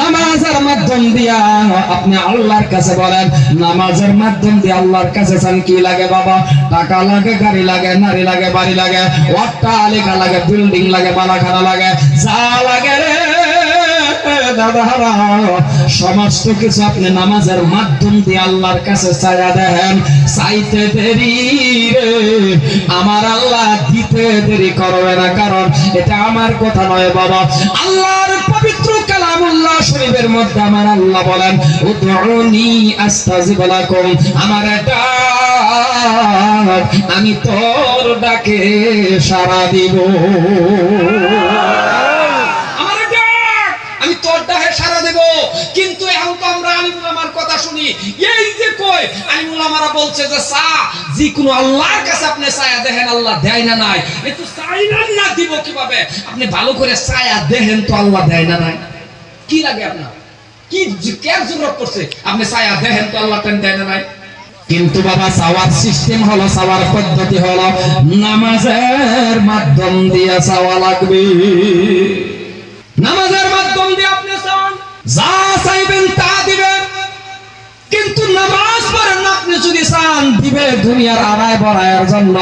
নামাজের মাধ্যম দিয়া আপনি আল্লাহর কাছে বলেন, নামাজের মাধ্যম দিয়ে আল্লাহর কাছে চান কি লাগে বাবা? টাকা লাগে, গাড়ি লাগে, নারী লাগে, বাড়ি লাগে অট্টালিকা লাগে, বিল্ডিং লাগে বালাখানা লাগে, যা লাগে রে। সমস্ত কিছু আপনি নামাজের মাধ্যম দিয়ে আল্লাহর কাছে চাইয়া দেন, চাইতে দেরি রে। আমার আল্লাহ দিতে দেরি করবে না, কারণ এটা আমার কথা নয় বাবা। আল্লাহর পবিত্র আমি তোর ডাকে সাড়া দিব। শুনি। এই যে আলিমুল আমারা বলছে যে সা যে কোনো আল্লাহর কাছে আপনি ছায়া দেখেন আল্লাহ দেয় না নাই। একটু চাইনা না দিব কীভাবে? আপনি ভালো করে ছায়া দেখেন তো আল্লাহ দেয় না নাই। কি লাগে আপনার? কি কেন জরুরত করছে? আপনি ছায়া দেখেন তো আল্লাহ দেয় না নাই? কিন্তু বাবা চাওয়ার সিস্টেম হলো চাওয়ার পদ্ধতি হলো নামাজের মাধ্যম দিয়ে চাওয়া লাগবে। নামাজের মাধ্যম দিয়ে আপনি চান যা চাইবেন তা দিবেন কিন্তু নামাজ পড়েন না চান দিবে দুনিয়ার আড়াই বড়াইয়ের জন্য।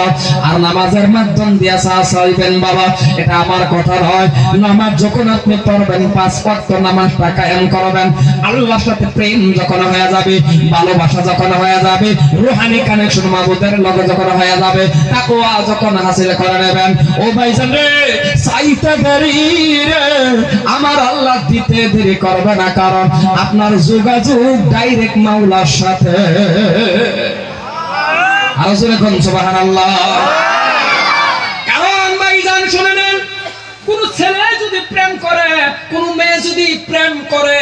আর নামাজের মাধ্যম দিয়ে চা চাইবেন বাবা, এটা আমার কথা নয়। নামাজ যখন আপনি পড়বেন, পাঁচ ওয়াক্ত নামাজটা কায়েম করবেন। আল্লাহর সাথে প্রেম যখন হয়ে যাবে, ভালোবাসা যখন হয়ে যাবে, রুহানি কানেকশন মাবুদের লগে যখন হয়ে যাবে, তাকওয়া যখন হাসিল করে নেবেন। ও ভাইজান রে, চাইতে দেরি রে, আমার আল্লাহ দিতে দেরি করবে না, কারণ আপনার যোগাযোগ ডাইরেক্ট মাওলার সাথে। আরও জোরে কোন সুবহানাল্লাহ। কারণ ভাইজান শুনে নেন কোন ছেলে যদি প্রেম করে কোন মেয়ে যদি প্রেম করে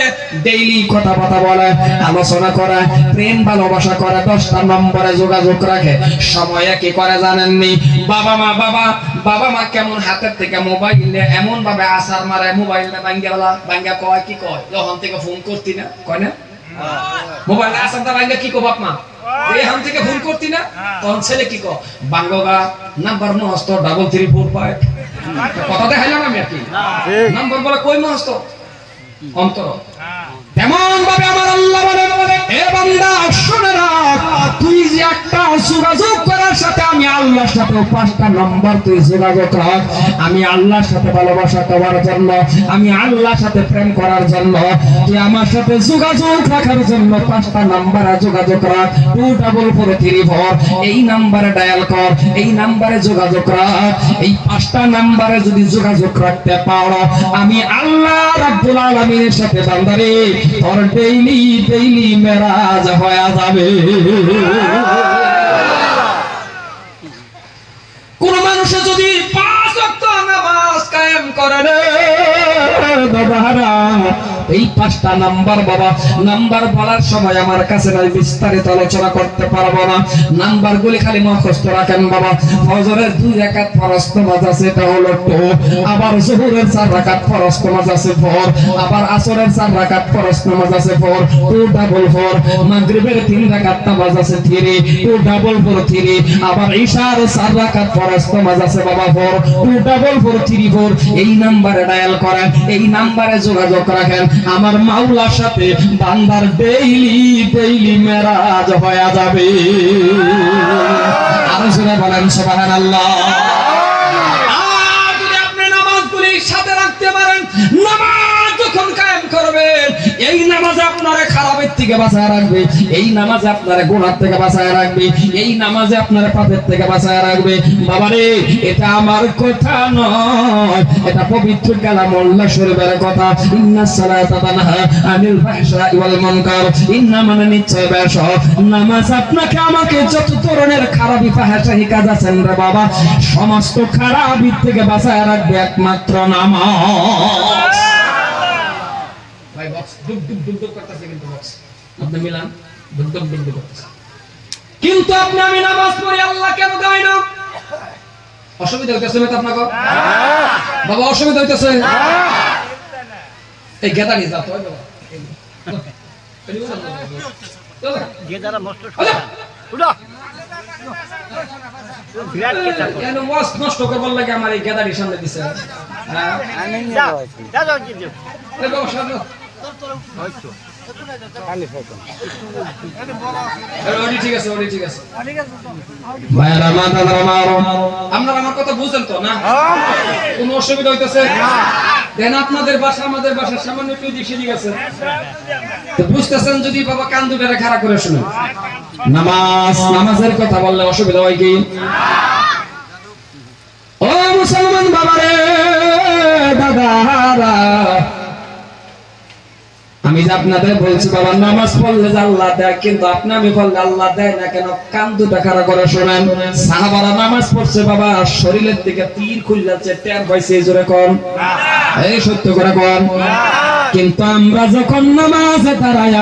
ডেইলি কথা কথা বলে আলোচনা করে প্রেম ভালোবাসা করে দশটা নম্বরে যোগাযোগ রাখে। সময়ে কি করে জানেননি? বাবা মা বাবা বাবা মা কেমন হাতের থেকে মোবাইল নিয়ে এমন ভাবে আসার মারে মোবাইল না বাঙ্গা বাঙ্গা কয় কি কয়? যখন থেকে ফোন করতি না কয় না? মোবাইল আসার দা বাঙ্গা কি কো বাপ মা? হাম থেকে ফোন করতি না? তখন ছেলে কি কো বাঙ্গা নাম্বার মস্ত ডাবল থ্রি ফোর ফাইভ কথা দেখাইলাম আমি আর কি? নাম্বার বলে কই মহস্ত? অন্তর। তেমন ভাবে আমার আল্লাহ আমি আল্লাহর সাথে ভালোবাসা করার জন্য, আমি আল্লাহর সাথে প্রেম করার জন্য, তুই আমার সাথে যোগাযোগ রাখার জন্য পাঁচটা নম্বরে যোগাযোগ রাখ two double four three four, এই নাম্বারে ডায়াল কর, এই নাম্বারে যোগাযোগ রাখ এই পাঁচটা নাম্বারে যদি যোগাযোগ রাখতে পারো, আমি আল্লাহ রাব্বুল আলামিনের সাথে বান্দারে মেরাজ হয়ে যাবে। কোন মানুষে যদি পাঁচ অক্ট নামাজ কায়েম করে বাবারা এই পাঁচটা নাম্বার বাবা, নাম্বার বলার সময় আমার কাছে নাই, বিস্তারিত আলোচনা করতে পারব না। নাম্বার গুলি খালি মুখস্থ রাখেন বাবা। ফজরের দুই রাকাত ফরজ নামাজ আছে, এটা হলো টু। আবার জোহরের চার রাকাত ফরজ নামাজ আছে, ফোর। আবার আসরের চার রাকাত ফরজ নামাজ আছে, ফোর। Two double four. মাগরিবের তিন রাকাত নামাজ আছে, three. Two double four, three. আবার ঈশার চার রাকাত ফরজ নামাজ আছে, বাবা, four. Two double four, three, four. এই নাম্বারে ডায়াল করেন, এই নাম্বারে যোগাযোগ রাখেন। আমার মাওলার সাথে বান্দার ডেইলি ডেইলি মেরাজ হয়ে যাবে। আরও জোরে বলেন, সুবহানাল্লাহ। আল্লাহ যদি আপনি নামাজগুলি সাথে রাখতে পারেন, নামাজ এই নামাজ আপনারে খারাপের থেকে বাঁচায় রাখবে, এই নামাজ আপনারে গুনার থেকে বাঁচায় রাখবে, এই নামাজে আপনারে পাপের থেকে বাঁচায় রাখবে। বাবারে, এটা আমার কথা নয়, এটা পবিত্র কালামুল্লাহ শরীফের কথা। তানহা আনিল ফাহশাই ওয়াল মুনকার, ইন্না মানে নামাজ আপনাকে আমাকে যত ধরনের খারাপি কাজ আছেন রে বাবা, সমস্ত খারাপি থেকে বাঁচায় রাখবে একমাত্র নামাজ। বক্স ডুব ডুব ডুব ডুব করতেছে কিন্তু বক্স আপনি মিলান ডুব ডুব ডুব ডুব করতেছে। কিন্তু আপনি আমি নামাজ পড়ি আল্লাহ কেন দেয় না? অসুবিধা হইতেছে না আপনাকে? বাবা অসুবিধা হইতেছে? এই গেদা নিয়ে যাও তো বাবা নষ্ট আচ্ছা। উঠো। নষ্ট করবার লাগে আমার এই গেদারির সামনে দিছে? আপনারা আমার কথা তো না? কোনো অসুবিধা হইতেছে? দেন আপনাদের বাসা আমাদের বাসা সামান্য একটু দিক আছে। বুঝতেছেন যদি বাবা কান দুটারে খাড়া করে শুনুন। নামাজ নামাজের কথা বললে অসুবিধা হয় কি? ও মুসলমান বাবারে! আপনাদের বলছি, বাবা, নামাজ পড়লে আল্লাহ দেয়, কিন্তু আপনি আমি পড়লে আল্লাহ দেয় না কেন? কান দুটা খাড়া করে শোনেন। সাহাবারা নামাজ পড়ছে, বাবা, শরীরের দিকে তীর খুলছে টের পাইছে, এই জোরে কোন। এই সত্য করে কোন। কিন্তু আমরা যখন নামাজে দাঁড়াই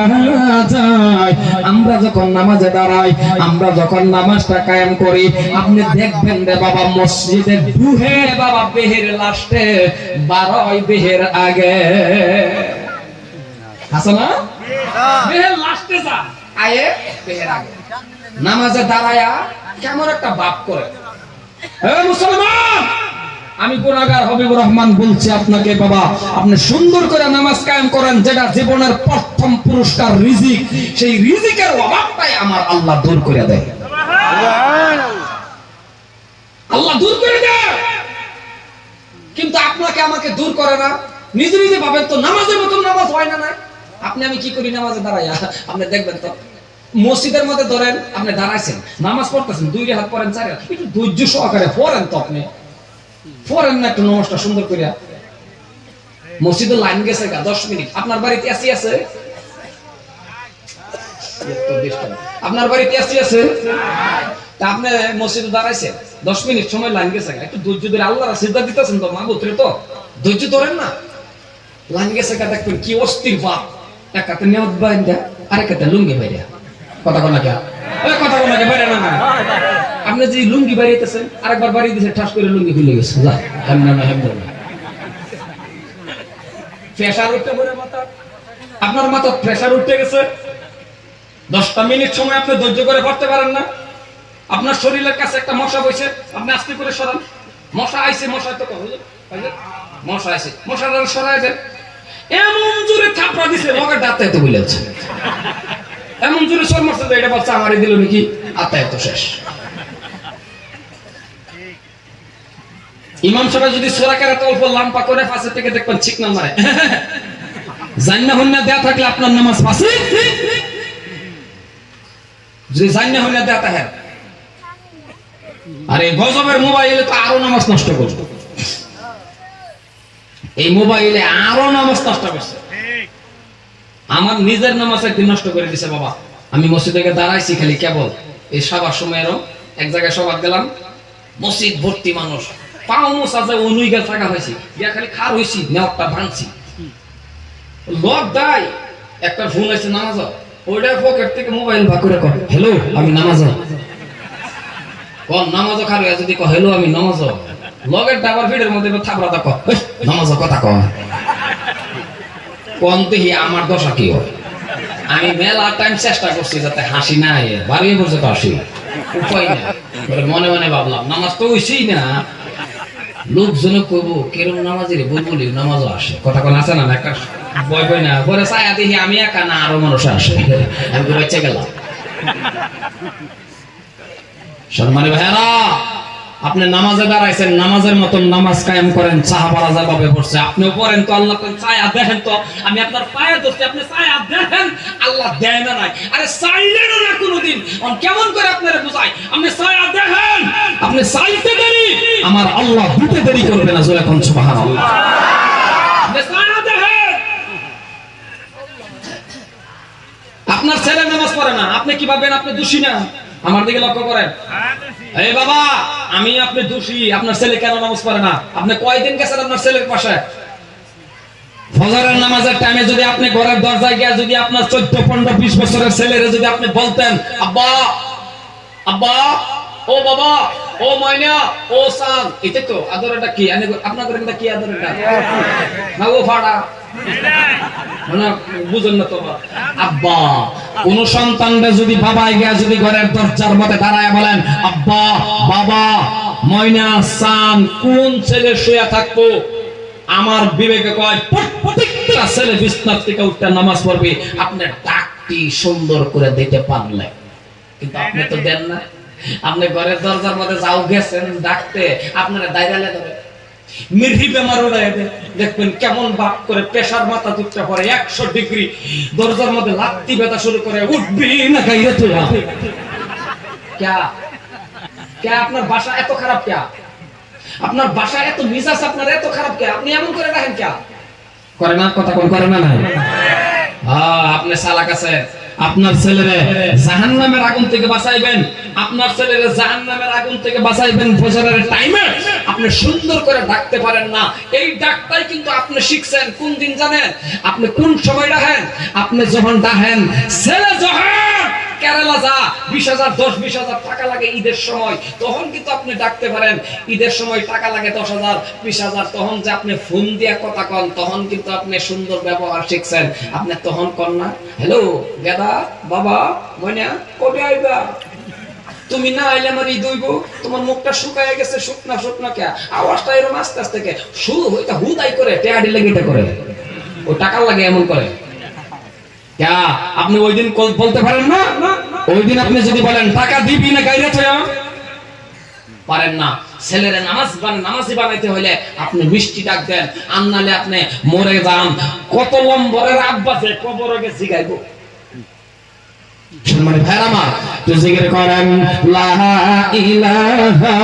আমরা যখন নামাজে দাঁড়াই, আমরা যখন নামাজটা কায়েম করি, আপনি দেখবেন রে বাবা, মসজিদে দুহে বাবা, বেহের লাস্টে বারোই বেহের আগে আমি গুনাহগার হবিবুর রহমান বলছি আপনাকে, বাবা, আপনি সুন্দর করে নামাজ কায়েম করেন, যেটা জীবনের প্রথম পুরস্কার, রিজিক। সেই রিজিকের অভাবটাই আমার আল্লাহ দূর করে দেয়। আল্লাহ দূর করে দেয়। কিন্তু আপনাকে আমাকে দূর করে না। নিজে নিজে ভাবেন তো, নামাজের মতন নামাজ হয় না না আপনি আমি কি করি? নামাজে দাঁড়াইয়া আপনি দেখবেন তো, মসজিদের মধ্যে ধরেন আপনি দাঁড়াইছেন, নামাজ পড়তেছেন, দুই হাত পড়েন, চার হাত একটু ধৈর্য সহকারে পড়েন তো আপনি। পড়েন না একটু নমস্টা সুন্দর করিয়া। মসজিদে লাইন গেছে গা, দশ মিনিট। আপনার বাড়িতে এসি আছে? আপনার বাড়িতে এসি আছে? তা আপনি মসজিদে দাঁড়াইছেন, দশ মিনিট সময় লাইন গেছে গা। একটু ধৈর্য ধরে আল্লাহ সিদ্ধা দিতেছেন তো মা বুত্রে তো। ধৈর্য ধরেন না। লাইন গেছে গা, দেখবেন কি অস্থির ভাব। নেওয়াত হাতে লুঙ্গি বাইরা। কথা আপনি যে লুঙ্গি বাড়িতেছেন বাড়ি ঠাস করে লুঙ্গি খুলে না না আপনার মাথা প্রেসার উঠতে গেছে। দশটা মিনিট সময় আপনি ধৈর্য করে পড়তে পারেন না। আপনার শরীরের কাছে একটা মশা বসে আপনি আস্তে করে সরান। মশা আইছে, মশা তো মশা আইছে। মশাটা সরাই দেন। এমন জোরে থাপড়া দিছে মগের দাঁতে তো বলেছে এমন জোরে সর মারছে যে এটা বাচ্চা আমারই দিল নাকি? আত্মায় তো শেষ। ইমাম সাহেব যদি সোরাকের এত অল্প লাম্পা করে পাশে থেকে দেখবেন ঠিক না মারে। জান্না হন্যা দেয়া থাকলে আপনার নামাজ পাশে যদি জান্না হন্যা দেয়া থাকে। আরে গজবের মোবাইলে তো আরও নামাজ নষ্ট করবে। এই মোবাইলে আরও নামাজ নষ্ট করছে। আমার নিজের নামাজ একদিন নষ্ট করে দিছে বাবা। আমি মসজিদে দাঁড়াইছি খালি কেবল। এই সবার সময়েরও এক জায়গায় সবার গেলাম, মসজিদ ভর্তি মানুষ। পাও মোসা যায় অনুই গেল থাকা হয়েছি। গিয়া খালি খার হয়েছি নেওয়ারটা ভাঙছি। লোক দাই একটা ফোন আছে নামাজ ওইটা পকেট থেকে মোবাইল ভাগ করে কর হ্যালো আমি নামাজ কম নামাজ খার হয়ে যদি কহ হ্যালো আমি নামাজ লগের ডাবার ভিড়ের মধ্যে থাপড়া তা নামাজ কথা কহ কোন দেখি আমার দশা কি হয় আমি মেলা টাইম চেষ্টা করছি যাতে হাসি না আয়ে বাড়িয়ে পর্যন্ত হাসি উপায় না মনে মনে ভাবলাম, নামাজ তো হইছেই না। লোকজনে কইব, কেরম নামাজের বুলবুলি নামাজও আসে। কথা কোন আছে না? একটা বয় বই না। পরে ছায়া দেখি আমি একা না, আরও মানুষ আসে। আমি তো বেঁচে গেলাম। সম্মানী ভাইরা আপনি নামাজে দাঁড়াইছেন, নামাজের মতন নামাজ কায়েম করেন, সাহাবারা যেভাবে পড়ছে। আপনিও পড়েন তো, আল্লাহ কোন ছায়া দেখেন তো, আমি আপনার পায়ে ধরছি, আপনি ছায়া দেখেন, আল্লাহ দেয় না নাই। আরে চাইলেন না কোনোদিন। কেমন করে আপনারা বুঝাই? আপনি ছায়া দেখেন, আপনি চাইতে দেরি, আমার আল্লাহ দিতে দেরি করবে না, জোরে কোন সুবহানাল্লাহ। আপনার ছেলে নামাজ পড়ে না, আপনি কি ভাবেন, আপনি দোষী না? আমার দিকে লক্ষ্য করেন। এই বাবা, আমি আপনি দোষী, আপনার ছেলে কেন নামাজ পড়ে না? আপনি কয়দিন গেছেন আপনার ছেলের পাশে? নামাজের টাইমে যদি আপনি যদি আপনার বিশ বছরের যদি আপনি আব্বা আব্বা, ও বাবা ও ময়না, ও সান, এটা তো আদরটা কি? এটা কি আদরটা না ও ফাড়া যদি বাবা গিয়া যদি ঘরের দরজার দাঁড়ায় বলেন, আব্বা, বাবা, ময়না, সান, কোন ছেলে শুয়ে থাকব? আমার বিবেকে কয় ছেলে বিছনার থেকে উঠতে নামাজ পড়বে। আপনার ডাকটি সুন্দর করে দিতে পারলে কিন্তু আপনি তো দেন না। আপনি ঘরের দরজার মধ্যে যাও গেছেন ডাকতে আপনারা দায়রালে ধরে। মির্হি বেমার উড়াই দেখবেন কেমন বাপ করে প্রেসার মাথা দুধটা পরে একশো ডিগ্রি দরজার মধ্যে লাত্তি ব্যথা শুরু করে উঠবি না গাইরে তুই ক্যা? ক্যা আপনার বাসা এত খারাপ ক্যা? আপনার বাসা এত মিজাজ আপনার এত খারাপ ক্যা? আপনি এমন করে রাখেন ক্যা? করে না কথা কোন করে না হ্যাঁ আপনি সালাক আছে আপনার ছেলেরে জাহান্নামের আগুন থেকে বাঁচাইবেন, আপনার ছেলেরে জাহান্নামের আগুন থেকে বাঁচাইবেন ফজরের টাইমে আপনি সুন্দর করে ডাকতে পারেন না। এই ডাকটাই কিন্তু আপনি শিখছেন। কোন দিন জানেন? আপনি কোন সময় ডাকেন? আপনি যখন ডাকেন, ছেলে যখন কেরালা যা, বিশ হাজার, দশ, বিশ হাজার টাকা লাগে ঈদের সময়। তখন কিন্তু আপনি ডাকতে পারেন। ঈদের সময় টাকা লাগে দশ হাজার, বিশ হাজার। তখন যে আপনি ফোন দিয়া কথা কন, তখন কিন্তু আপনি সুন্দর ব্যবহার শিখছেন। আপনি তখন কন না? হ্যালো গেদা বাবা কবে আইবা? তুমি না আইলে আমার ঈদ হইব তোমার মুখটা শুকায় গেছে, শুকনা শুকনা কে? আওয়াজটা আস্তে আস্তে কে? শুরু হইতা হুদাই করে টেয়াডি লেগে এটা করে। ও টাকা লাগে এমন করে। আপনি ওই দিন বলতে পারেন না? ওই দিন আপনি যদি বলেন, টাকা দিবি না গাইরে থয়া? পারেন না। ছেলেরা নামাজ নামাজি বানাইতে হলে আপনি মিষ্টি ডাক দেন। আর আপনি মরে যান। কত লম্বরের আব্বা যে কবর গেছি গাইবো সম্মানিত ভাইরা আমার, তো জিকির করেন, লা ইলাহা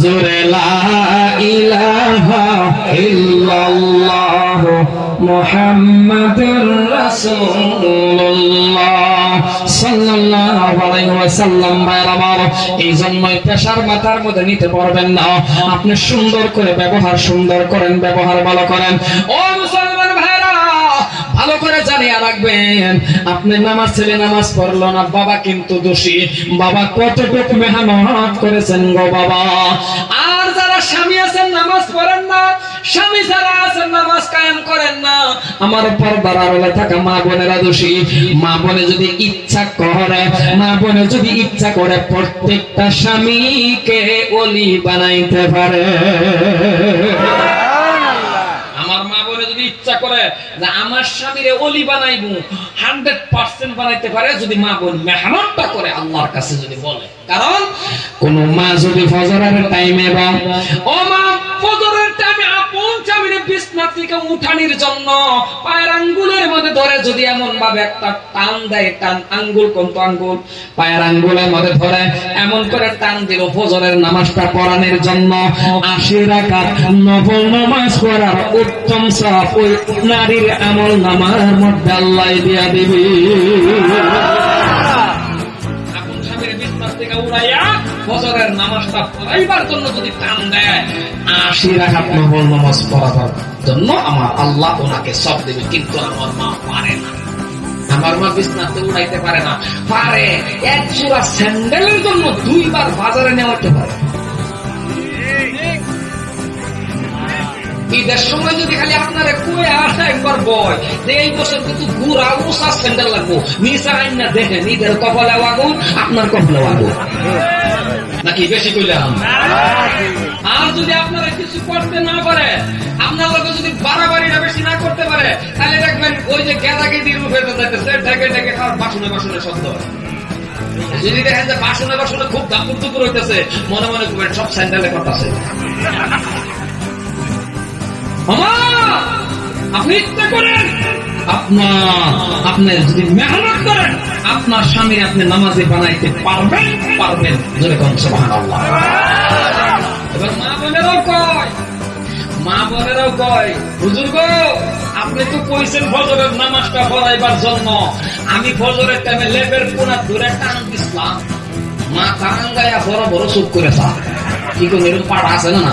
জোরে লা ইলাহা ইল্লাল্লাহ মুহাম্মাদুর রাসূলুল্লাহ। আপনি সুন্দর করে ব্যবহার, সুন্দর করেন, ব্যবহার ভালো করেন। ও মুসলমান ভাইরা ভালো করে জানিয়ে রাখবেন, আপনি নামাজ ছেলে নামাজ পড়ল না, বাবা কিন্তু দোষী। বাবা কতটুকু মেহনত করেছেন গো বাবা? আর যারা স্বামী আছেন, নামাজ পড়েন স্বামী নামাজ করেন না। আমার থাকা মা বোনেরা দোষী। মা বোনে যদি ইচ্ছা করে, মা বোনে যদি ইচ্ছা করে প্রত্যেকটা স্বামীকে অলি বানাইতে পারে। আমার যে আমার স্বামীরে অলি বানাইবো হান্ড্রেড পার্সেন্ট বানাইতে পারে, যদি মা বোন মেহনতটা করে, আল্লাহর কাছে যদি বলে। কারণ কোন মা যদি ফজরের টাইমে বা ও মা, ফজরের টাইমে আপন স্বামীরে বিছনা থেকে উঠানির জন্য পায়ের আঙ্গুলের মধ্যে ধরে যদি এমন ভাবে একটা টান দেয়, টান আঙ্গুল, কোন তো আঙ্গুল? পায়ের আঙ্গুলের মধ্যে ধরে এমন করে টান দিল ফজরের নামাজটা পড়ানোর জন্য। আশি রাকাত নফল নামাজ পড়ার উত্তম সব ওই নারীর আমল নামার মধ্যে আল্লাহ দিয়া দিবি। ফজরের নামাজটা পড়াইবার জন্য যদি টান দেয়, আশি রাখাত নামাজ পড়াবার জন্য আমার আল্লাহ ওনাকে সব দেবে, কিন্তু আমার মা পারে না। আমার মা বিছনাতে উড়াইতে পারে না, পারে। এক জোড়া স্যান্ডেলের জন্য দুইবার বাজারে নেওয়াতে পারে। ঈদের সময় যদি খালি আপনারা কুয়ে আসে একবার বয় যে এই বছর কিন্তু গুড়া উষা স্যান্ডেল লাগবো। নিচা আইন না দেখেন, ঈদের কপালে আগুন, আপনার কপালে আগুন। নাকি বেশি কইলাম? আর যদি আপনারা কিছু করতে না পারে, আপনার লোক যদি বাড়াবাড়িটা বেশি না করতে পারে, তাহলে দেখবেন ওই যে গেদা গেদির রূপে যাইতেছে, ঢেকে ঢেকে খাওয়ার বাসনে বাসনে শব্দ। যদি দেখেন যে বাসনে বাসনে খুব দাপুর দুপুর হইতেছে, মনে মনে করবেন সব স্যান্ডেলে করতেছে মামা আপনার স্বামী আপনি নামাজে বানাইতে পারবেন পারবেন যেরকম এবার মা বোনেরাও কয়, মা বোনেরাও কয় আপনি তো কইছেন ফজরের নামাজটা পড়াইবার জন্য। আমি ফজরের টাইমে লেবের কোনা দূরে টান দিছিলাম। মা কাঙ্গায়া বড় বড় চুপ করে থা কি এরকম পাড়া আছে না না।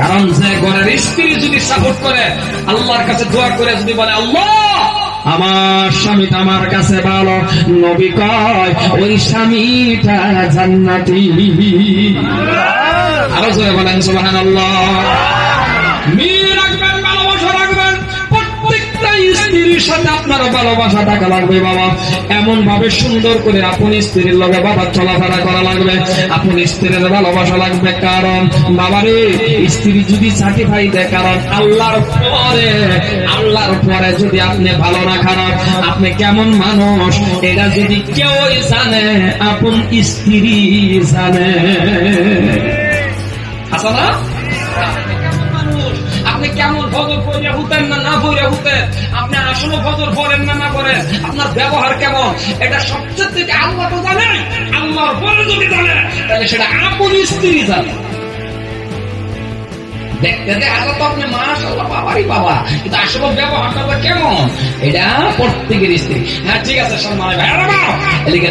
কারণ যে ঘরের স্ত্রী যদি সাপোর্ট করে, আল্লাহর কাছে দোয়া করে যদি বলে, আল্লাহ, আমার স্বামীটা আমার কাছে ভালো। নবী কয়, ওই স্বামীটা জান্নাতি। আরও জোরে বলেন সোহান আল্লাহ সাথে আপনার ভালোবাসা থাকা লাগবে, বাবা। এমন ভাবে সুন্দর করে আপন স্ত্রীর লগে বাবা চলাফেরা করা লাগবে। আপন স্ত্রীর ভালোবাসা লাগবে, কারণ বাবারে, স্ত্রী যদি সার্টিফাই দেয়, কারণ আল্লাহর পরে আল্লাহর পরে যদি আপনি ভালো না খারাপ, আপনি কেমন মানুষ, এটা যদি কেউ জানে, আপন স্ত্রী জানে। আছে না? আপনি কেমন ফজর পড়িয়া হুতেন না না পড়িয়া হুতেন? আপনি আসলে ফজর পড়েন না না করেন। আপনার ব্যবহার কেমন? এটা সবচেয়ে থেকে আল্লাহ তো জানে। আল্লাহর পরে যদি জানে, তাহলে সেটা আপন স্ত্রী জানে। দেখতে দেখা তো আপনি মাশাআল্লাহ বাবারই বাবা। কিন্তু আসলে ব্যবহারটা কেমন? এটা প্রত্যেকের স্ত্রী। হ্যাঁ ঠিক আছে সম্মান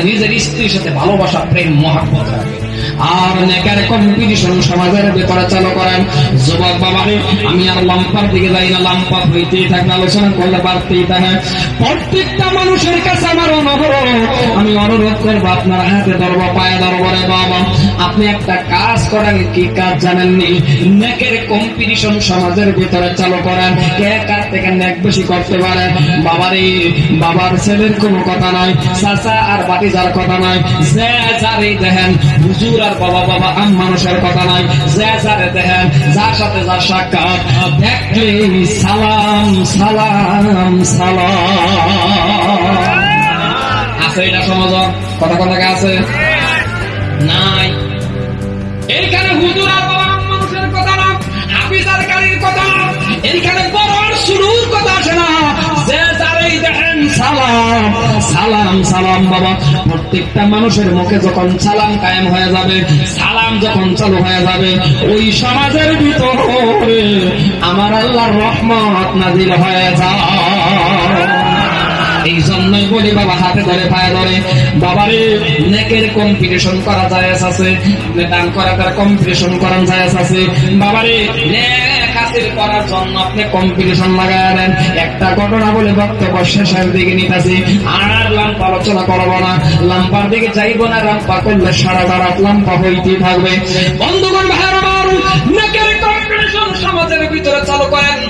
নিজের স্ত্রীর সাথে ভালোবাসা, প্রেম, মহাব্বত রাখবে আর নেকার কম্পিটিশন সমাজের ভেতরে চালু করেন। যুবক বাবারে, আমি আর লম্পার দিকে যাই না, লম্পা হইতেই থাকবে আলোচনা করলে বাড়তেই থাকে। প্রত্যেকটা মানুষের কাছে আমার অনুরোধ। আমি অনুরোধ করব, আপনার হাতে ধরবো, পায়ে ধরবো রে বাবা। আপনি একটা কাজ করেন, কি কাজ জানেননি? নেকের কম্পিটিশন সমাজের ভিতরে চালু করেন, কে কার থেকে নেক বেশি করতে পারে? বাবারে, বাবার ছেলের কোনো কথা নাই, চাচা আর বাতিজার কথা নাই, যে যারে দেখেন, হুজুর আর বাবা বাবা, আম মানুষের কথা নাই, যে যারে দেখেন, যার সাথে যার সাক্ষাৎ, দেখলে সালাম সালাম সালাম। আছে এটা সমাজ? কথা কথা আছে? নাই। এইখানে হুজুর আর বাবা মানুষের কথা না কথা এইখানে বড় শুরুর কথা না। যে দেখেন, সালাম সালাম সালাম বাবা। প্রত্যেকটা মানুষের মুখে যখন সালাম কায়েম হয়ে যাবে, সালাম যখন চালু হয়ে যাবে, ওই সমাজের ভিতরে আমার আল্লাহর রহমত নাজিল হয়ে যায়। এই জন্যই বলি বাবা, হাতে ধরে, পায়ে ধরে। বাবারে, নেকের কম্পিটিশন করা যায় আছে। দান করা তার কম্পিটিশন করার যায় আছে। বাবারে বলে বক্তব্য থাকবে। বন্ধুগণ নেকের কম্পিটিশন সমাজের ভিতরে চালু করেন।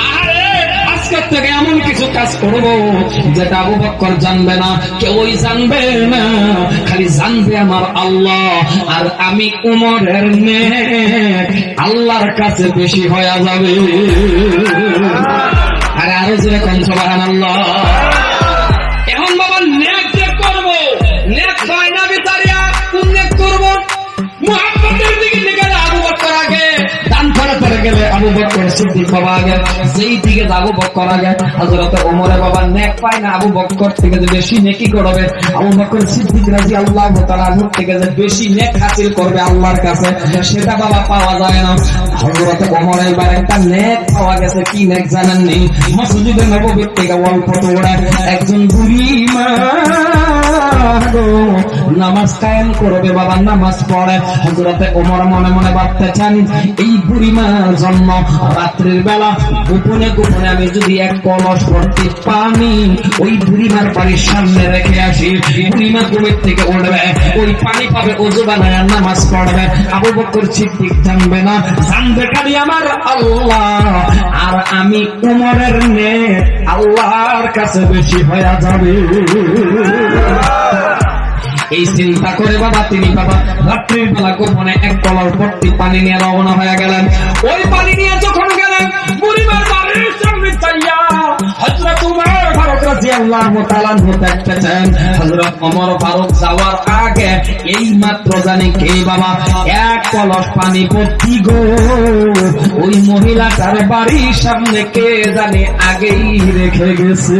থেকে এমন কিছু কাজ করব যেটা আবু জানবে না, কেউই জানবে না। খালি জানবে আমার আল্লাহ, আর আমি উমরের নেক আল্লাহর কাছে বেশি হয়ে যাবে। আর আরও যে কম সবাহান আল্লাহ গেলে আবু বক্কর সিদ্দিক বাবা আগে, যেই দিকে আবু বক্কর আগে। হযরত ওমরে বাবা নেক পায় না আবু বক্কর থেকে যে বেশি নেকি করবে। আবু সিদ্দিক রাজি আল্লাহ তাআলা আনহু থেকে যে বেশি নেক হাসিল করবে আল্লাহর কাছে, সেটা বাবা পাওয়া যায় না। হযরত ওমর এবার একটা নেক পাওয়া গেছে, কি নেক জানেন নি? মসজিদে নববীর থেকে অল্প তোড়া একজন বুড়ি মা নামাজ কায়েম করবে বাবা নামাজ পড়ে। হজরতে ওমর মনে মনে ভাবতে চান এই বুড়িমার জন্ম রাত্রির বেলা। গোপনে গোপনে আমি যদি এক কলস ভর্তি পানি ওই বুড়িমার বাড়ির সামনে রেখে আসি বুড়িমা ঘুমের থেকে উঠবে, ওই পানি পাবে ওজু বানায় নামাজ পড়বে। আবু বকর সিদ্দিক জানবে না, জানবে খালি আমার আল্লাহ। আর আমি উমরের নে আল্লাহর কাছে বেশি হয়ে যাবে। এই চিন্তা করে বাবা, তিনি বাবা, রাত্রির বেলা গোপনে এক কলার ভর্তি পানি নিয়ে রওনা হয়ে গেলেন। ওই পানি নিয়ে যখন গেলেন বাড়ির চাইয়া এই মাত্র জানি কে বাবা, এক পানি গো। ওই মহিলাটার বাড়ির সামনে কে জানে আগেই রেখে গেছে।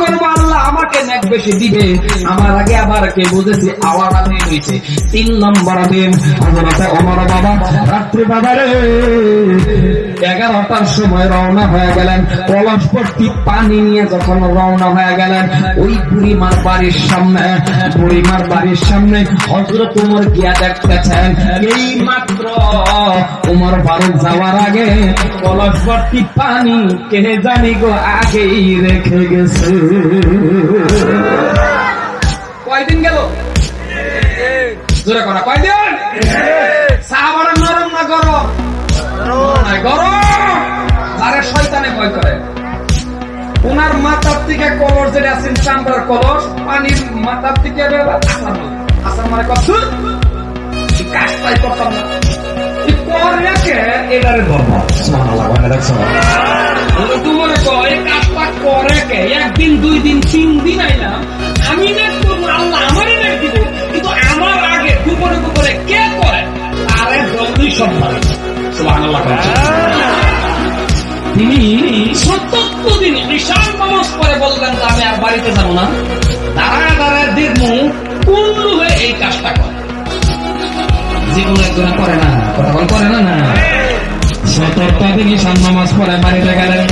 করব আল্লাহ আমাকে বেশি দিবে। আমার আগে আবার কে বুঝেছি আমি হয়েছে তিন নম্বর দিন ওমর বাবা রাত্রি বাজারে এগারোটার সময় রওনা হয়ে গেলেন। কলস পানি নিয়ে যখন রওনা হয়ে গেলেন, ওই বুড়িমার বাড়ির সামনে, বুড়িমার বাড়ির সামনে হজরত উমর গিয়া দেখতেছেন। এই মাত্র উমর ফারুক যাওয়ার আগে কলস পানি কে জানি গো আগেই রেখে গেছে। কয়দিন গেল? জোরে করা কয়দিন? সাহাবারা নরম না গরম? গরম। আরে শয়তানে ভয় করে। ওনার মাথার থেকে কলস যেটা আছেন চামড়ার কলস, পানির মাথার থেকে আসার মানে কত? কাজটাই করতাম না। এটারে ধর্ম কর করে একদিন দুই দিন তিন দিন আইলাম আমি নেট করব আল্লাহ আমারই নেট দিব কিন্তু আমার আগে গোপনে গোপনে কে করে আরে জলদি সব ভালো। তিনি সত্তর দিন ঈশান নামাজ পরে বললেন আমি আর বাড়িতে যাব না। দাঁড়ায় দাঁড়ায় দেখব কোন এই কাজটা করে। যেগুলো একজনে করে না তখন করে না না। সতর্কতা ঈশান নামাজ পরে বাড়িতে গেলেন।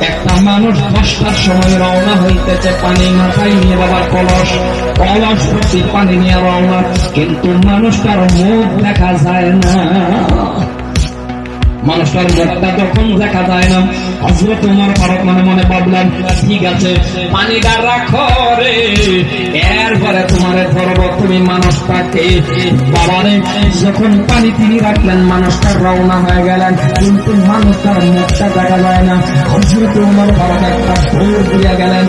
একটা মানুষ দশটার সময় রওনা হইতেছে, পানি মাথায় নিয়ে বাবার কলস কলস পানি নিয়ে রওনা। কিন্তু মানুষটার মুখ দেখা যায় না। মানুষটার মুখটা যখন দেখা যায় না হজরত তোমার ফারুক মনে মনে ভাবলাম ঠিক আছে পানিটা রাখো রে। এরপরে তোমারে ধরবো, তুমি মানুষটাকে। বাবারে, যখন পানি তিনি রাখলেন, মানুষটা রওনা হয়ে গেলেন, কিন্তু মানুষটার মুখটা দেখা যায় না। হজরত তোমার ফারুক একটা ভুল দিয়ে গেলেন,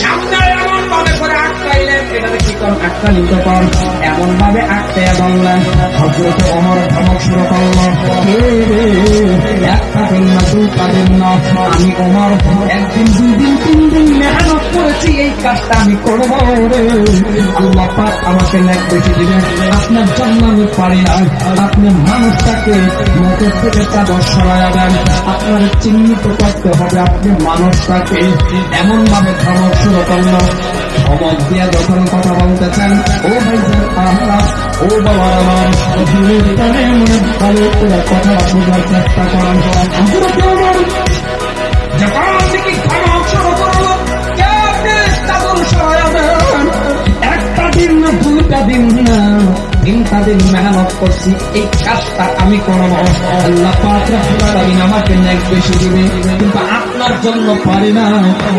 সামনে এটাতে কি কর এমন ভাবে আটকে বললেন হজরত অমর ধমক শুরু করল আমি অমর, একদিন, দুই দিন, তিন দিন মেহনত করেছি, এই কাজটা আমি করব রে। আল্লাহ পাক আমাকে ন্যাক বেশি দিবেন। আপনার জন্য আমি পারি না। আপনি মানুষটাকে মুখের থেকে চাদর সরাইয়া দেন আপনার চিহ্নিত করতে হবে, আপনি মানুষটাকে। এমন ভাবে ধমক শুরু করল। ধমক দিয়া যখন কথা বলতেছেন, ও ভাইজান আহা, ও বাবা আমার দিনের কানে মনে ভালো করে কথা বোঝার চেষ্টা করেন। একটা দিন না দুটা দিন না। তিনটা দিন মেহনত করছি, এই কাজটা আমি করব। আল্লাহ আলামিন আমাকে নেক বেশি দিবে কিন্তু আপনার জন্য পারি না।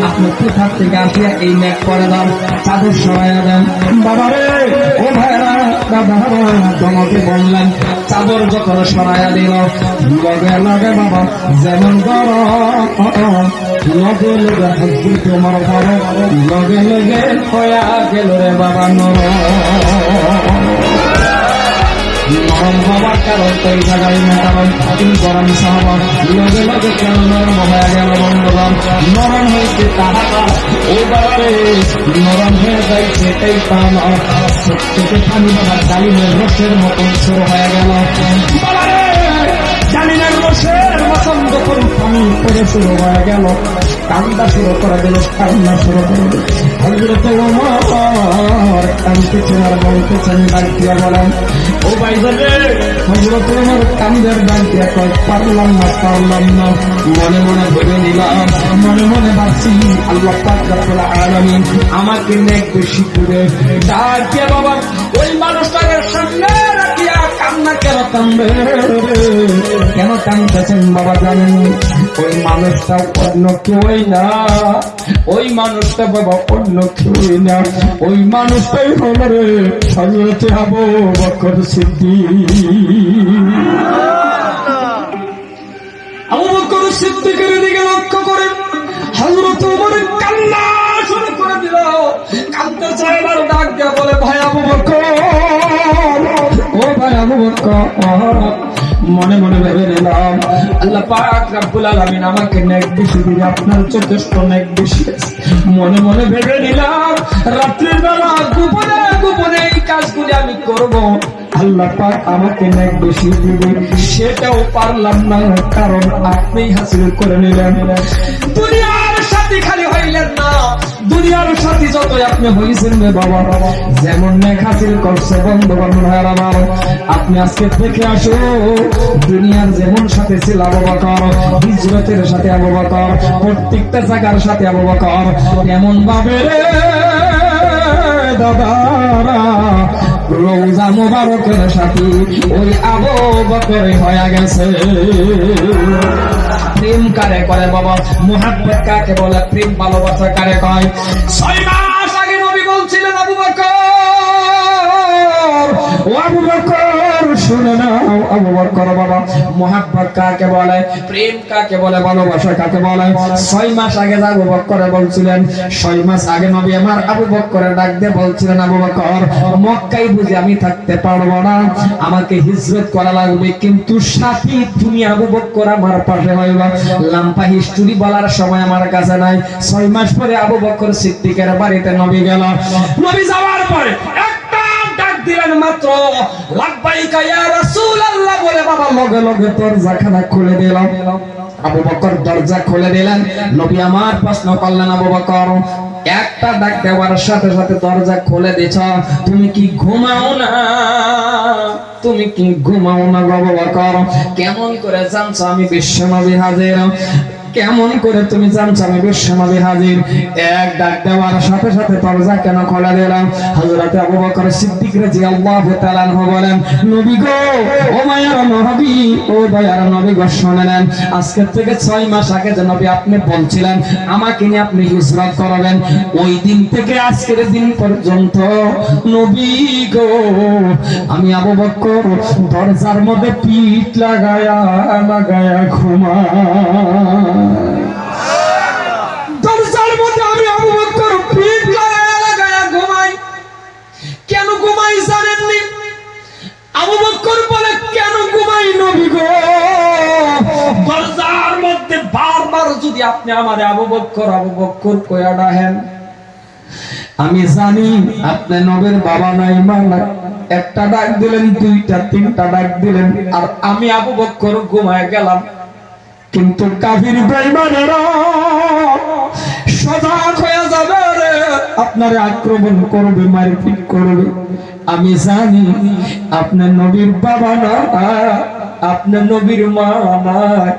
আপনি কোথা থেকে আসিয়া এই নেক করে দেন? চাদর সরাইয়া দেন। বাবা রে, ও ভাইরা দাদা তোমাকে বললেন চাদর যখন সরাইয়া দিল, লগে লগে বাবা, যেমন গরম লগে লগে হজরত তোমার ঘর লগে লগে হয়া গেল রে বাবা নরম নরম হওয়ার কারণ তো জায়গায় না কারণ তুমি গরম সাহাবা লগে লগে কেন নরম হয়ে গেল বন্ধুগণ। নরম হয়েছে তারা ও বাবারে নরম হয়ে যায় সেটাই নয় চোখে পানি বাবার ডালিমের রসের মতন শুরু হয়ে গেল। ডালিমের রসের মতন যখন পানি পরে শুরু হয়ে গেল কান্দা শুরু করে দিল কান্না শুরু করে দিল হজরত কান্দতেছেন আর বলতেছেন ডাক বলেন, ও ভাই হজরত ওমর কান্দের ডাক দিয়া কয়, পারলাম না পারলাম না। মনে মনে ভেবে নিলাম, মনে মনে ভাবছি, আল্লাহ পাক রব্বুল আলামিন আমাকে নেক বেশি করে ডাক দিয়া বাবা, ওই মানুষটাকে সামনে রাখিয়া কান্না কেন কান্দে কেন কান্দতেছেন বাবা, জানেন ওই মানুষটা অন্য কেউই না। ওই মানুষটা বাবা অন্য কেউই না। ওই মানুষটাই হলো রে হজরতে আবু বকর সিদ্দিক। আবু বকর সিদ্দিকের দিকে লক্ষ্য করে হযরত ওমর কান্না শুরু করে দিল। কাঁদতে চায় এবার ডাক দিয়ে বলে, ভাই আবু বকর, ও ভাই আবু বকর মনে মনে ভেবে নিলাম, আল্লাহ পাক রব্বুল আলামিন আমাকে নেক বেশি দিবে, আপনার যথেষ্ট নেক বেশি মনে মনে ভেবে নিলাম, রাত্রির বেলা গোপনে গোপনে এই কাজগুলি আমি করব। আল্লাহ পাক আমাকে নেক বেশি দিবে, সেটাও পারলাম না, কারণ আপনি হাসিল করে নিলেন। দুনিয়ার সাথী খালি হইলেন না। দুনিয়ার সাথী যতই আপনি হয়েছেন রে বাবা যেমন নেক হাসিল করছে বন্ধু বান্ধব ভাইয়ের আমার। আপনি আজকে থেকে আসো দুনিয়ার যেমন সাথে ছিল আবু হিজরতের সাথে আবু প্রত্যেকটা জায়গার সাথে আবু বকর। এমন ভাবে রে দাদারা রোজা মোবারকের সাথে ওই আবু বকরে হয়ে গেছে। প্রেম কারে করে বাবা? মোহাম্মদ কাকে বলে? প্রেম ভালোবাসা কারে কয়? ছয় মাস আগে নবী বলছিলেন, আবু বকর, ও আবু বকর শুনে নাও আবু বকর বাবা। মোহাম্মদ কাকে বলে? প্রেম কাকে বলে? ভালোবাসা কাকে বলে? ছয় মাস আগে আবু বকরে বলছিলেন, ছয় মাস আগে নবী আমার আবু বকরে ডাক দিয়ে বলছিলেন, আবু বকর মক্কাই বুঝি আমি থাকতে পারব না। আমাকে হিজরত করা লাগবে, কিন্তু সাথী তুমি আবু বকর আমার পাশে হইবা। লাম্পা হিস্টোরি বলার সময় আমার কাছে নাই। ছয় মাস পরে আবু বকর সিদ্দিকের বাড়িতে নবী গেল। নবী যাওয়ার পরে দিলেন মাত্র বলে বাবা, লগে লগে দরজাখানা খুলে দিলাম। আবু বকর দরজা খুলে দিলেন। নবী আমার প্রশ্ন করলেন, আবু বকর, একটা ডাক দেওয়ার সাথে সাথে দরজা খুলে দিছ, তুমি কি ঘুমাও না? তুমি কি ঘুমাও না বাবা বকর? কেমন করে জানছো আমি বিশ্বনবী হাজির? কেমন করে তুমি জানছো? আমি বিশ্বনবী হাজির। এক ডাক দেওয়ার সাথে সাথে দরজা কেন খোলা দিলাম হযরত আবু বকর সিদ্দিক রাদিয়াল্লাহু তাআলা বলেন, নবী গো, ও মায়ার নবী, ও দয়ার নবী গো, শুনে নেন। আজকে থেকে ছয় মাস আগে যে নবী আপনি বলছিলেন, আমাকে নিয়ে আপনি হিজরত করবেন। ওই দিন থেকে আজকের দিন পর্যন্ত, নবী গো, আমি আবু বকর দরজার মধ্যে পিঠ লাগায়া লাগায়া ঘুমাই। আপনি আমার আবু বকর আবু বকর কয়া ডাহেন। আমি জানি আপনি নবের বাবা নাই মা একটা ডাক দিলেন, দুইটা, তিনটা ডাক দিলেন। আর আমি আবু বকর ঘুমায় গেলাম। কিন্তু কাফির বেঈমানেরা সজাগ হয়ে যাবে আপনারে আক্রমণ করবে, মারপিট করবে। আমি জানি আপনার নবীর বাবা না আপনার নবীর মা নাই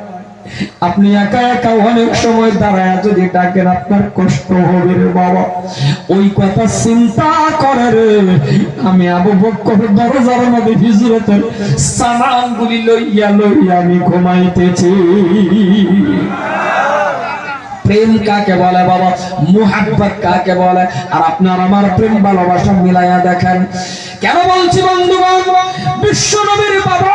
আপনি একা একা অনেক সময় দাঁড়ায় যদি ডাকেন, আপনার কষ্ট হবে বাবা। ওই কথা চিন্তা করে রে। আমি আবু বক্কর দরজার মধ্যে হিজরতের সামানগুলি লইয়া লইয়া আমি ঘুমাইতেছি। প্রেম কাকে বলে বাবা? মুহাব্বত কাকে বলে? আর আপনার আমার প্রেম ভালোবাসা মিলাইয়া দেখেন। কেন বলছি বন্ধুগণ? বিশ্ব নবীর বাবা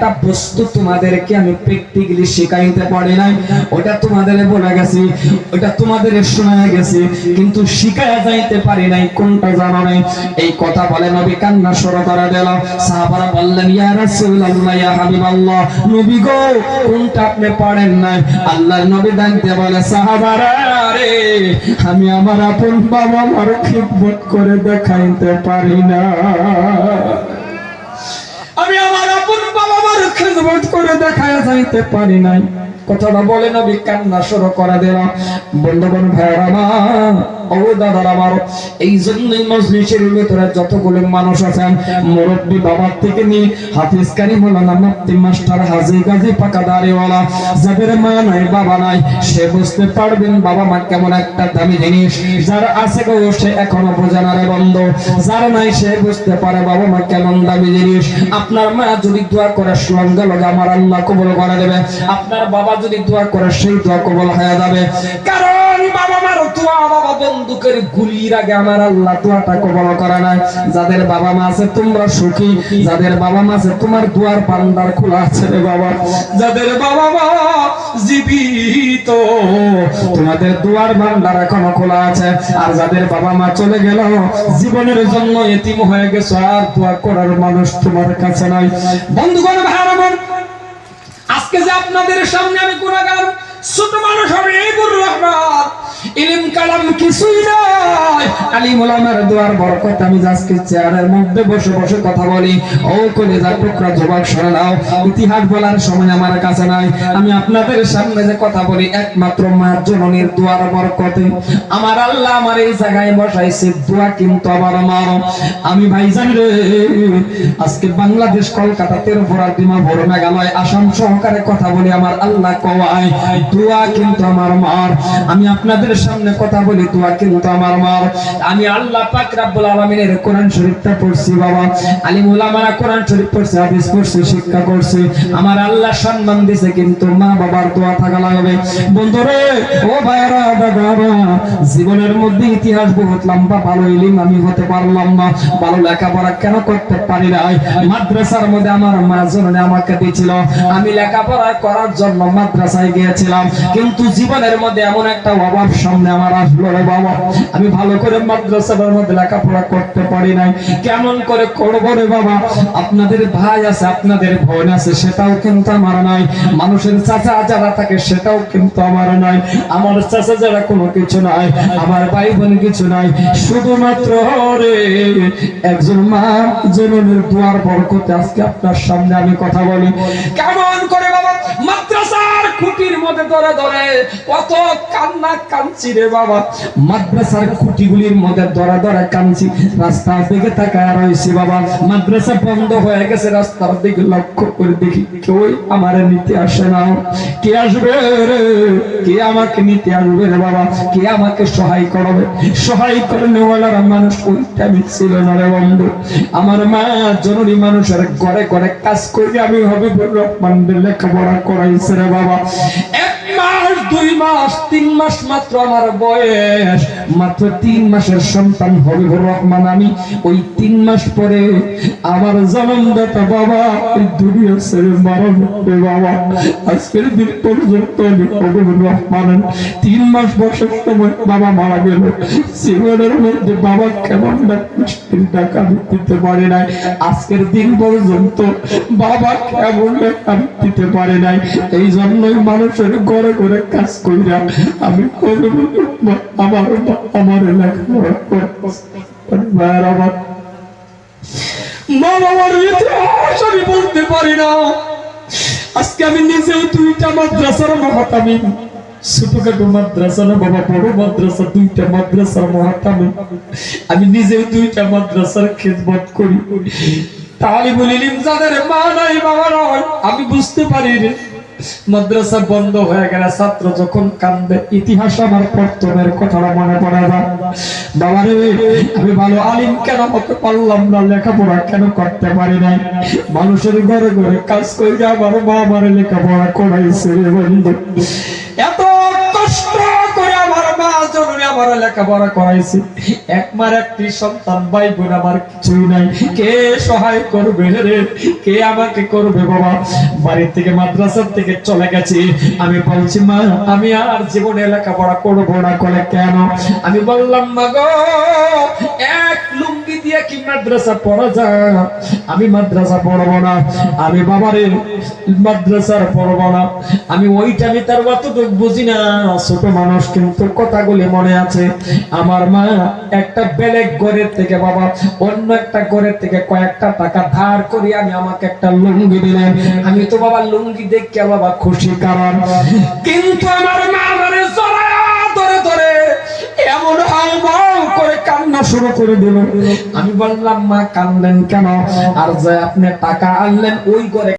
একটা বস্তু তোমাদেরকে আমি প্র্যাকটিক্যালি শেখাইতে পারি নাই। ওটা তোমাদের বলে গেছি, ওটা তোমাদের শোনা গেছি, কিন্তু শিখায় যাইতে পারি নাই, কোনটা জানো নাই? এই কথা বলে নবী কান্না শুরু করে দিল। সাহাবারা বললেন, ইয়া রাসূলুল্লাহ, ইয়া হাবিবাল্লাহ, নবী গো, কোনটা আপনি পারেন নাই? আল্লাহর নবী ডাকতে বলে, সাহাবারা রে, আমি আমার আপন বাবা মার খিদমত করে দেখাইতে পারি না। খেদমত করে দেখায় যাইতে পারি নাই। কথাটা বলে না বিজ্ঞান না শুরু করা দিলাম। বন্ধুগণ ভাইয়ের আমার ও নাই সে বুঝতে পারে বাবা মা কেমন দামি জিনিস। আপনার মা যদি দোয়া করে সঙ্গে লগে আমার আল্লাহ কবুল করে দেবে। আপনার বাবা যদি দোয়া করে সেই দোয়া কবুল হয়ে যাবে। কারণ বাবা মার দোয়া বাবা বন্দুকের গুলির আগে আমার আল্লাহ দোয়াটা কবুল করে না যাদের বাবা মা আছে, তোমরা সুখী। যাদের বাবা মা আছে, তোমার দুয়ার পান্ডার খোলা আছে রে বাবা। যাদের বাবা মা জীবিত, তোমাদের দুয়ার ভান্ডার এখনও খোলা আছে। আর যাদের বাবা মা চলে গেল, জীবনের জন্য এতিম হয়ে গেছো, আর দোয়া করার মানুষ তোমার কাছে নাই। বন্ধুগণ ভাইরা আজকে যে আপনাদের সামনে আমি গুণাগার ছোট মানুষ হবে এই গুরু রহমান। ইলিম কালাম কিছুই নয় আলিম ওলামার দোয়ার বরকত, আমি আজকে চেয়ারের মধ্যে, বসে বসে কথা বলি। ও কলেজা টুকরা জবাব সরে নাও। ইতিহাস বলার সময় আমার কাছে নাই। আমি আপনাদের সামনে যে কথা বলি, একমাত্র মা জননীর দোয়ার বরকতে। আমার আল্লাহ আমার এই জায়গায় বসাইছে, দোয়া কিন্তু আমার। মা আমি ভাইজান রে, আজকে বাংলাদেশ কলকাতা তেরোপুরা ডিমাপুর মেঘালয় আসাম সহকারে কথা বলি, আমার আল্লাহ কওয়ায়, দোয়া কিন্তু আমার মার। আমি আপনাদের সামনে কথা বলি, দোয়া কিন্তু আমার মার। আমি আল্লাহ পাক রাব্বুল আলামিনের কোরআন শরীফটা পড়ছি বাবা। আলিম উলামারা কোরআন শরীফ পড়ছে, হাদিস পড়ছে, শিক্ষা করছে। আমার আল্লাহ সম্মান দিছে কিন্তু মা বাবার দোয়া থাকা লাগবে। বন্ধুরে, ও ভাইরা দাদা জীবনের মধ্যে ইতিহাস বহুত লম্বা, ভালো ইলিম আমি হতে পারলাম না। ভালো লেখাপড়া কেন করতে পারি নাই? মাদ্রাসার মধ্যে আমার মা জননী আমাকে দিয়েছিল। আমি লেখাপড়া করার জন্য মাদ্রাসায় গিয়েছিলাম। কিন্তু জীবনের মধ্যে এমন একটা অভাব সামনে আমার আসলো রে বাবা। আমি ভালো করে মাদ্রাসার মধ্যে লেখাপড়া করতে পারি নাই। কেমন করে করব রে বাবা? আপনাদের ভাই আছে, আপনাদের বোন আছে, সেটাও কিন্তু আমার নাই। মানুষের চাচা যারা থাকে, সেটাও কিন্তু আমার নাই। আমার চাচা যারা কোনো কিছু নাই, আমার ভাই বোন কিছু নাই। শুধুমাত্র রে, একজন মা জননীর দুয়ার বরকতে আজকে আপনার সামনে আমি কথা বলি। কেমন করে বাবা? মাদ্রাসার খুঁটির মধ্যে ধরে ধরে, কত কান্না কাঁদছি রে বাবা। মাদ্রাসার খুঁটিগুলির মধ্যে ধরে ধরে কাঁদছি রাস্তার দিকে তাকায় রয়েছি বাবা। মাদ্রাসা বন্ধ হয়ে গেছে, রাস্তার দিকে লক্ষ্য করে দেখি কেউ আমার নিতে আসে না। কে আসবে রে? কে আমাকে নিতে আসবে রে বাবা? কে আমাকে সহায় করবে? সহায় করে নেওয়ালার মানুষ ওইটা আমি ছিল না রে বন্ধু। আমার মা জননী মানুষের ঘরে ঘরে কাজ করি, আমি হবে রহমানদের লেখাপড়া করাইছে রে বাবা। এক মাস দুই মাস তিন মাস মাত্র আমার বয়স। মাত্র তিন মাসের সন্তান হবে রহমান আমি। ওই তিন মাস পরে আমার জন্মদাতা বাবা এই দুনিয়া ছেড়ে মারা যাবে বাবা। আজকের দিন পর্যন্ত আমি হবিবুর রহমানের তিন মাস বয়সের সময় বাবা মারা গেল। জীবনের মধ্যে বাবা কেমন টাকা দিতে পারে নাই। আজকের দিন পর্যন্ত বাবা কেমন আমি দিতে পারি নাই। এই জন্যই মানুষের ঘরে ঘরে কাজ কইরা আমি হবিবুর রহমান আমার আমার আমি বলতে পারি না আজকে আমি দুইটা মাদ্রাসার মহাতামি ছোটখাটো মাদ্রাসা না বাবা বড় মাদ্রাসা দুইটা মাদ্রাসার আমি নিজেও দুইটা মাদ্রাসার খেদমত করি তালিবুল ইলিম যাদের মা নাই, বাবা নয় আমি বুঝতে পারি রে। মাদ্রাসা বন্ধ হয়ে গেলে ছাত্র যখন কান্দে ইতিহাস আমার প্রথমের কথাটা মনে পড়ে না বাবা রে আমি ভালো আলিম কেন হতে পারলাম না? লেখাপড়া কেন করতে পারি নাই? মানুষের ঘরে ঘরে কাজ করে আমার আমার লেখাপড়া করাইছে বন্ধু। এত আমার লেখাপড়া করাইছি। একমার একটি সন্তান ভাই বোন আমার কিছুই নাই। কে সহায় করবে রে? কে আমাকে করবে বাবা? বাড়ির থেকে মাদ্রাসার থেকে চলে গেছি। আমি বলছি, মা, আমি আর জীবনে লেখাপড়া করব না। করে কেন? আমি বললাম, মা গো, এক লুঙ্গি দিয়ে কি মাদ্রাসা পড়া যায়? আমি মাদ্রাসা পড়ব না। আমি বাবারে মাদ্রাসার পড়ব না। আমি ওইটা আমি তার অতটুকু বুঝি না। ছোট মানুষ কিন্তু কথাগুলি মনে আছে। আমার মা একটা বেলেগ ঘরের থেকে বাবা, অন্য একটা ঘরের থেকে কয়েকটা টাকা ধার করে আমি আমাকে একটা লুঙ্গি দিলেন। আমি তো বাবা লুঙ্গি দেখে বাবা খুশি কারণ। কিন্তু আমার মা ধরে ধরে এমন করে কান্না শুরু করে দিল আমি বললাম, মা কানলেন কেন? আর যে আপনি টাকা আনলেন, ওই করে